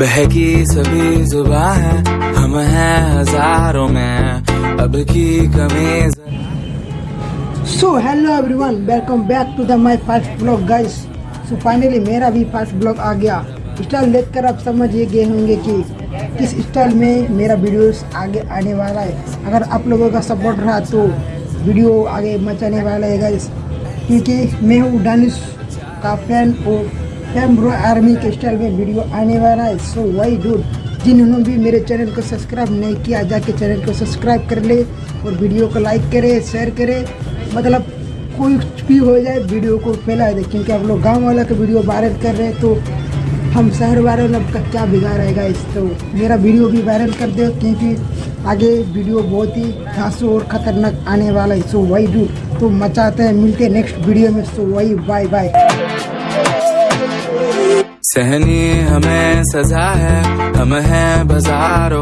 बहकी सभी जुबा है, हम हैं हज़ारों में। अब की कमी so hello everyone welcome back to the my first blog guys so finally मेरा भी फ़र्स्ट ब्लॉग आ गया। स्टाइल देखकर आप समझ ये गए होंगे कि किस स्टाइल में मेरा वीडियोस आगे आने वाला है। अगर आप लोगों का सपोर्ट रहा तो वीडियो आगे मचाने वाला है गाइस क्योंकि मैं हूँ डानिश का फ़ैन और ब्रो आर्मी के स्टाइल में वीडियो आने वाला है। सो वाई डूड जिन्होंने भी मेरे चैनल को सब्सक्राइब नहीं किया जाके चैनल को सब्सक्राइब कर ले और वीडियो को लाइक करे शेयर करे। मतलब कोई भी हो जाए वीडियो को फैला दे। क्योंकि आप लोग गाँव वाला का वीडियो वायरल कर रहे हैं तो हम शहर वाले का क्या बिगाड़ेगा इस तो? मेरा वीडियो भी वायरल कर दे, क्योंकि आगे वीडियो बहुत ही घासू और ख़तरनाक आने वाला है। सो वही डू तो मचाते हैं, मिलते हैं नेक्स्ट वीडियो में। सो वही बाय बाय सहनी हमें सजा है हम हैं बाजारों